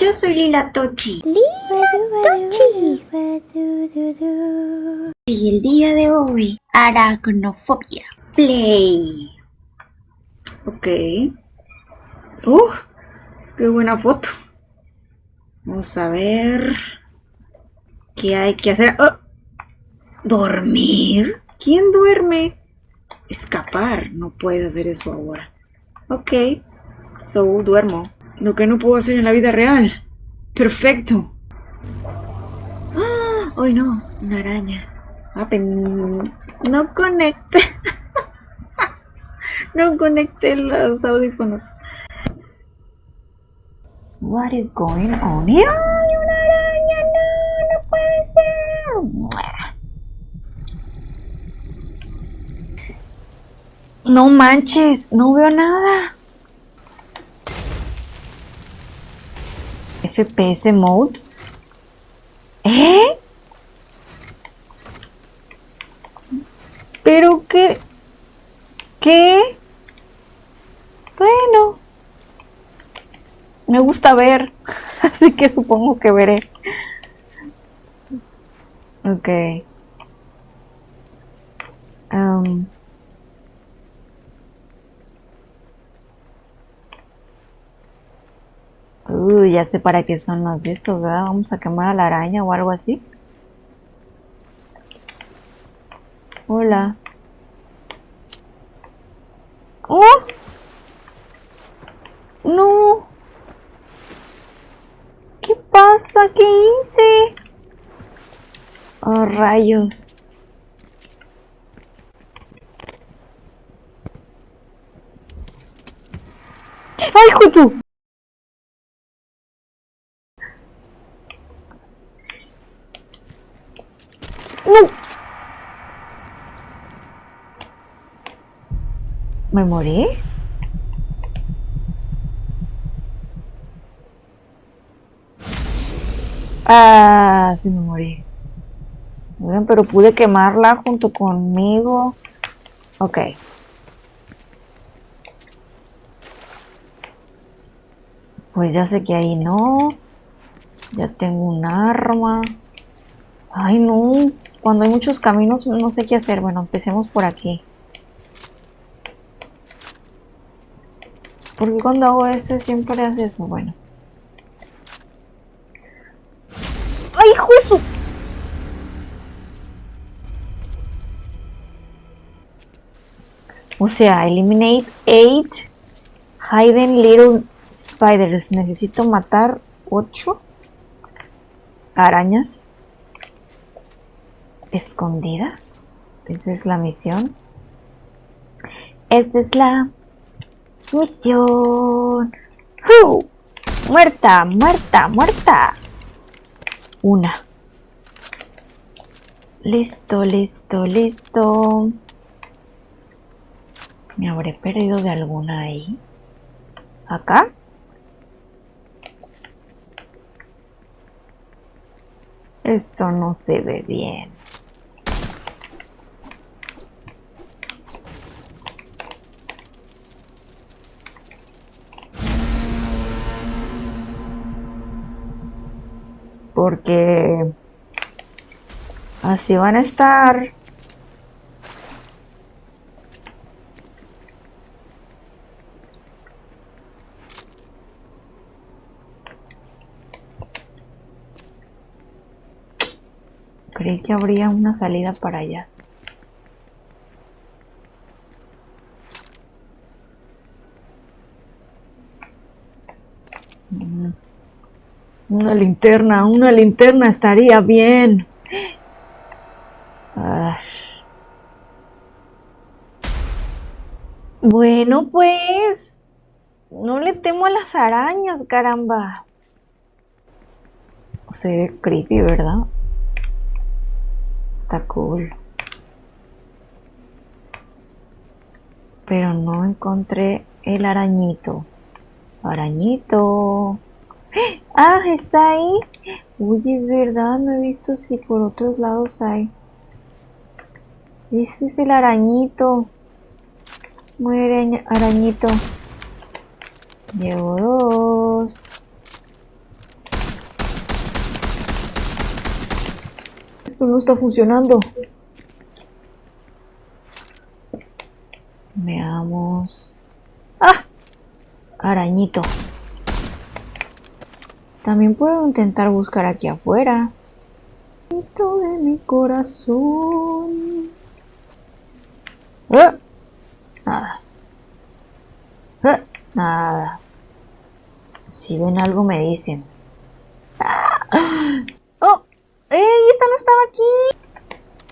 Yo soy Lila Tochi. Tochi. Y el día de hoy, aracnofobia. Play. Ok. ¡Uh! ¡Qué buena foto! Vamos a ver. ¿Qué hay que hacer? ¡Oh! ¿Dormir? ¿Quién duerme? Escapar. No puede hacer eso ahora. Ok. So, duermo. Lo que no puedo hacer en la vida real. Perfecto. ¡Ah! ¡Ay no! Una araña. Ah, pen- No conecte. no conecté los audífonos. What is going on here? ¡Ay, una araña! ¡No! ¡No puede ser! No manches, no veo nada. FPS mode. ¿Eh? ¿Pero qué? ¿Qué? Bueno. Me gusta ver, así que supongo que veré. Ok. Am. Uy, ya sé para qué son los de ¿verdad? Vamos a quemar a la araña o algo así. Hola. ¡Oh! ¡No! ¿Qué pasa? ¿Qué hice? Oh, rayos. ¡Ay, Jutu! ¿Me morí? Ah, sí me morí. Bien, pero pude quemarla junto conmigo. Ok. Pues ya sé que ahí no. Ya tengo un arma. Ay, no. Cuando hay muchos caminos no sé qué hacer. Bueno, empecemos por aquí. Porque cuando hago eso siempre hace eso. Bueno. ¡Ay, su! O sea, eliminate 8 hidden little spiders. Necesito matar 8 arañas escondidas. Esa es la misión. Esa es la misión. ¡Hu! Muerta, muerta, muerta. Una. Listo, listo, listo. ¿Me habré perdido de alguna ahí? ¿Acá? Esto no se ve bien. Porque así van a estar. Creí que habría una salida para allá. Mm. Una linterna, una linterna estaría bien. Bueno, pues. No le temo a las arañas, caramba. Se ve creepy, ¿verdad? Está cool. Pero no encontré el arañito. Arañito. Ah, está ahí. Uy, es verdad, no he visto si por otros lados hay. Ese es el arañito. Muere arañito. Llevo dos. Esto no está funcionando. Veamos. ¡Ah! Arañito. También puedo intentar buscar aquí afuera. de mi corazón. ¡Ah! Nada. ¡Ah! Nada. Si ven algo me dicen. ¡Ah! ¡Oh! ¡Ey! ¡Esta no estaba aquí!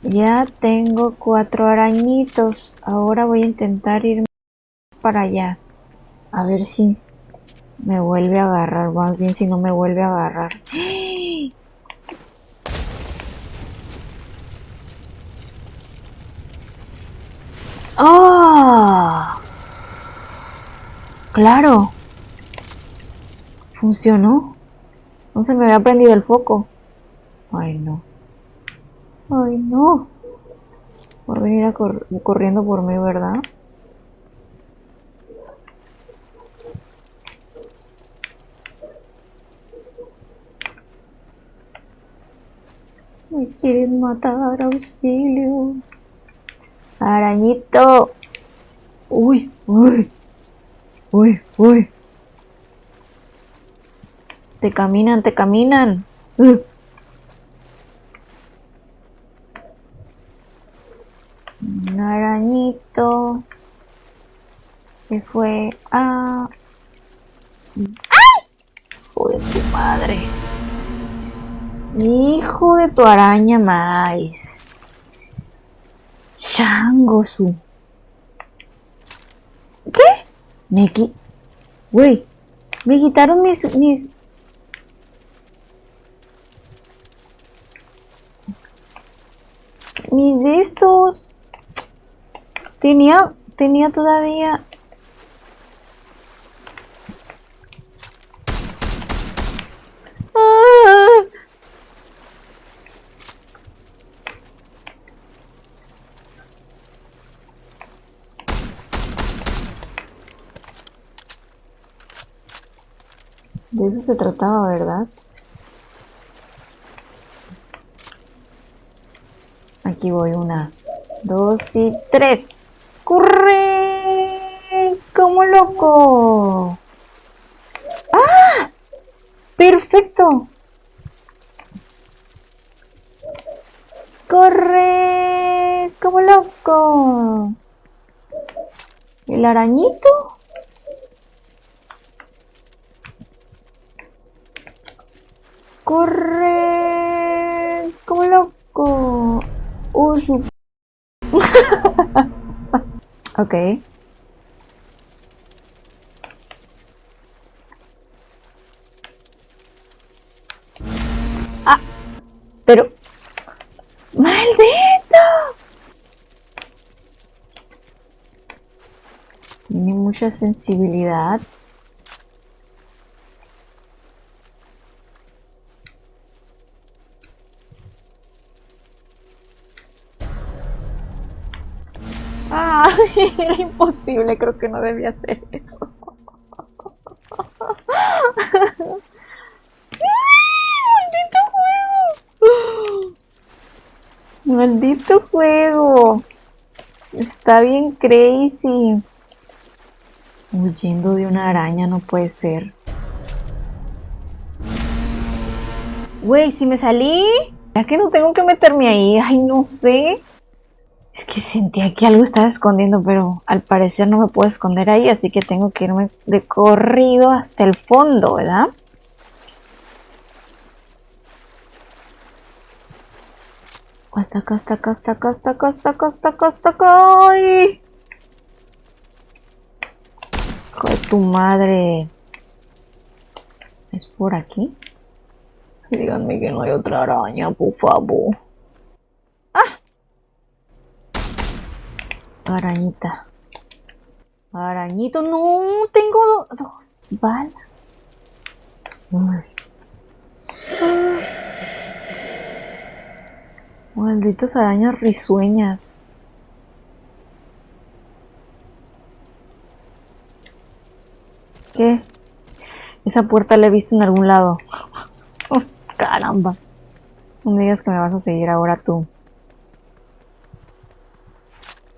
Ya tengo cuatro arañitos. Ahora voy a intentar ir para allá. A ver si me vuelve a agarrar. Más bien si no me vuelve a agarrar. ¡Ah! ¡Claro! Funcionó. No se me había prendido el foco. Ay, no. Ay, no. Va a venir corriendo por mí, ¿verdad? Me quieren matar, auxilio. Arañito. Uy, uy. Uy, uy. Te caminan, te caminan. Arañito se fue Hijo de tu araña más. Shangosu. ¿Qué? Me qui... Güey, me quitaron mis... mis... Mis de estos. Tenía... Tenía todavía... De eso se trataba, ¿verdad? Aquí voy, una, dos y tres. ¡Corre! ¡Como loco! ¡Ah! ¡Perfecto! ¡Corre! ¡Como loco! ¿El arañito? Corre como loco. Uy, ok. Ah, pero... ¡Maldito! Tiene mucha sensibilidad. Era imposible, creo que no debía hacer eso. ¡Maldito juego! ¡Maldito juego! Está bien crazy. Huyendo de una araña no puede ser. Güey, si me salí. Ya que no tengo que meterme ahí. Ay, no sé. Es que sentía que algo estaba escondiendo, pero al parecer no me puedo esconder ahí, así que tengo que irme de corrido hasta el fondo, ¿verdad? Hasta acá, hasta acá, hasta acá, hasta acá, hasta acá, hasta acá, hasta acá. ¡Ay! Hijo de tu madre. ¿Es por aquí? Díganme que no hay otra araña, por favor. Arañita. Arañito, no, tengo dos balas. Malditas arañas risueñas. ¿Qué? Esa puerta la he visto en algún lado. caramba. No digas que me vas a seguir ahora tú.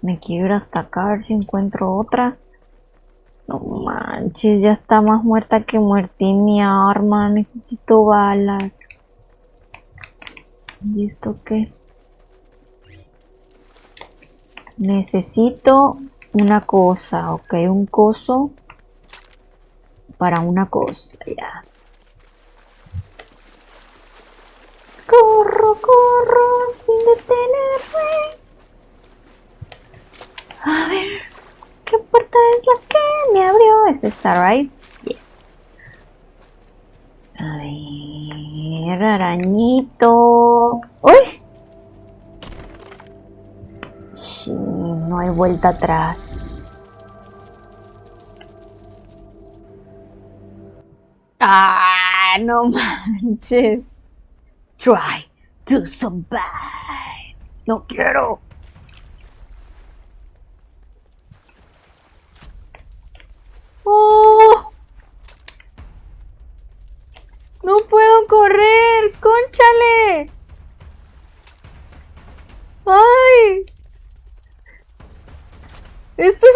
Me quiero hasta acá a ver si encuentro otra. No manches, ya está más muerta que muertín mi arma. Necesito balas. ¿Y esto qué? Necesito una cosa, ok, un coso para una cosa, ya. Corro, corro, sin detenerme. A ver, ¿qué puerta es la que me abrió? ¿Es esta, right? Yes. A ver, arañito. ¡Uy! Sí, no hay vuelta atrás. ¡Ah! No manches. Try to survive. No quiero. ¡Oh! No puedo correr. ¡Conchale! ¡Ay! ¡Esto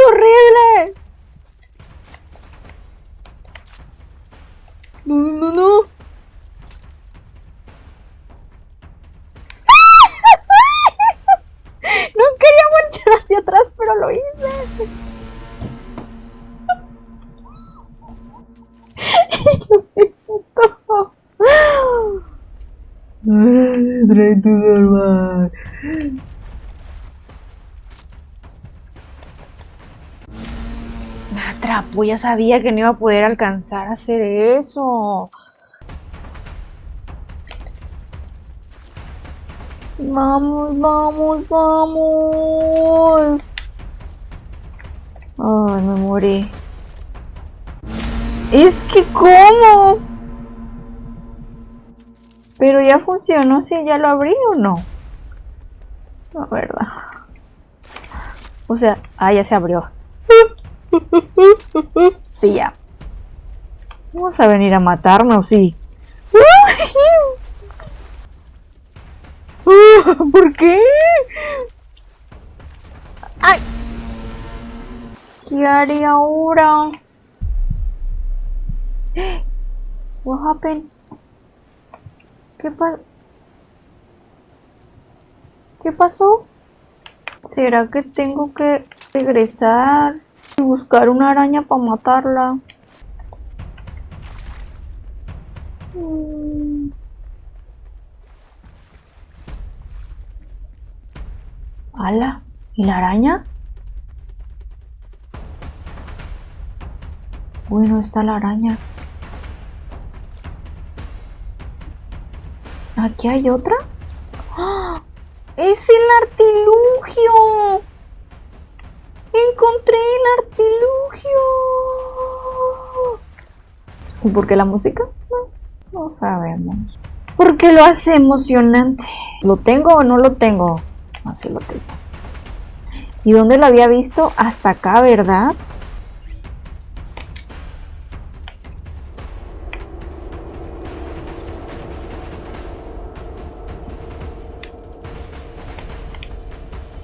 Me atrapó, ya sabía que no iba a poder alcanzar a hacer eso. Vamos, vamos, vamos. Ay, me morí. Es que cómo. Pero ya funcionó si ya lo abrí o no. La verdad. O sea, ah, ya se abrió. Sí, ya. ¿Vamos a venir a matarnos? Sí. ¿Por qué? ¡Ay! ¿Qué haré ahora? What happened? ¿Qué pasó? ¿Qué pasó? ¿Será que tengo que regresar y buscar una araña para matarla? Mm. ¡Hala! ¿Y la araña? Bueno, está la araña. ¿Aquí hay otra? ¡Ah! ¡Es el artilugio! ¡Encontré el artilugio! ¿Y por qué la música? No, no sabemos. ¿Por qué lo hace emocionante? ¿Lo tengo o no lo tengo? Así lo tengo. ¿Y dónde lo había visto? Hasta acá, ¿verdad?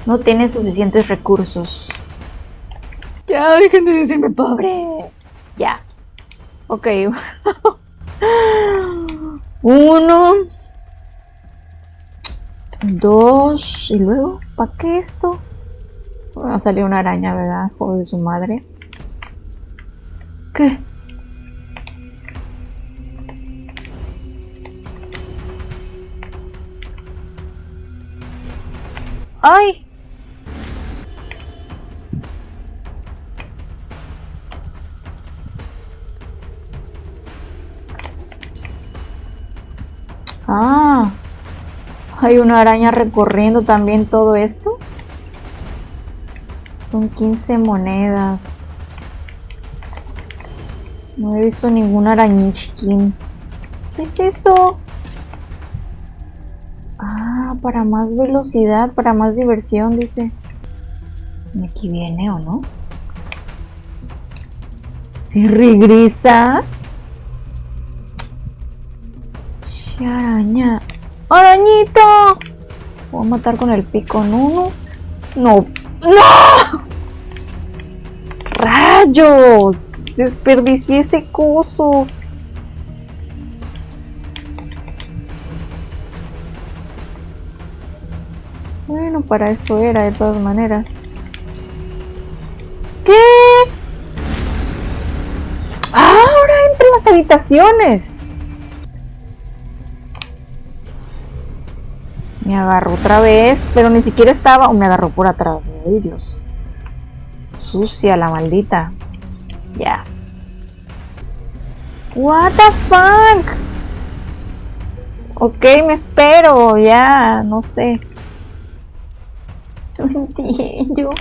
No tiene suficientes recursos. Ya, dejen de decirme pobre. Ya. Ok. Uno. Dos. Y luego, ¿para qué esto? A salir una araña, ¿verdad? Juego de su madre. ¿Qué? ¡Ay! Hay una araña recorriendo también todo esto. Son 15 monedas. No he visto ningún arañichiquín. ¿Qué es eso? Ah, para más velocidad, para más diversión, dice. ¿Y aquí viene o no? ¿Se regresa? araña. ¡Arañita! Voy a matar con el pico, no, no. No. ¡No! ¡Rayos! Desperdicié ese coso. Bueno, para eso era de todas maneras. ¿Qué? Ahora entre las habitaciones. Me agarró otra vez, pero ni siquiera estaba... O me agarró por atrás. Ay, Dios. Sucia la maldita. Ya. What the fuck? Ok, me espero. Ya, no sé. No entiendo.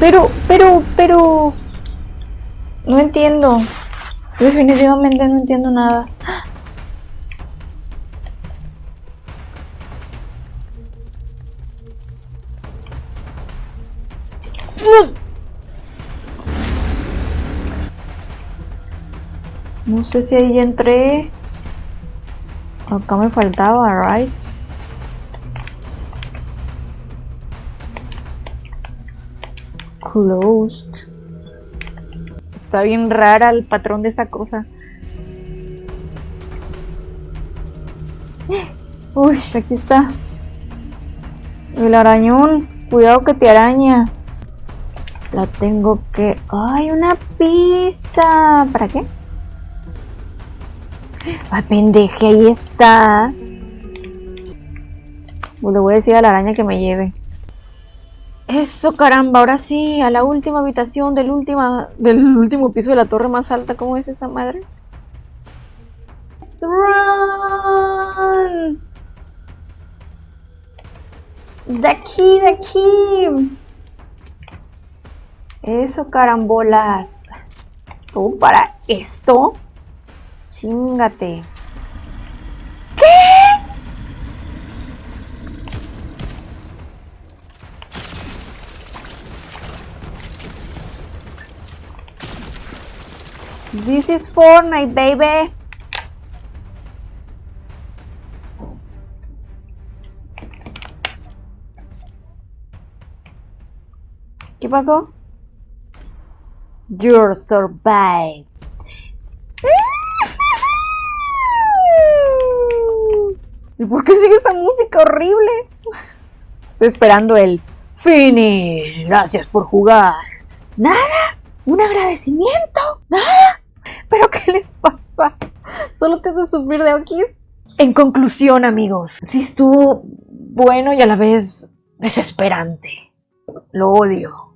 Pero, pero, pero... No entiendo. Definitivamente no entiendo nada. Sé si ahí entré. Acá me faltaba, right? Closed. Está bien rara el patrón de esa cosa. Uy, aquí está. El arañón. Cuidado que te araña. La tengo que... ¡Ay, una pizza! ¿Para qué? ¡Ay, pendeje! Ahí está. Pues le voy a decir a la araña que me lleve. Eso, caramba. Ahora sí, a la última habitación del, última, del último piso de la torre más alta. ¿Cómo es esa madre? ¡Run! De aquí, de aquí. Eso, carambolas. ¿Todo para esto? Chingate. ¿Qué? This is Fortnite, baby. ¿Qué pasó? You're survived. ¿Y por qué sigue esa música horrible? Estoy esperando el finish. Gracias por jugar. ¿Nada? ¿Un agradecimiento? ¿Nada? ¿Pero qué les pasa? ¿Solo te hace sufrir de aquí? En conclusión, amigos, sí estuvo bueno y a la vez desesperante. Lo odio.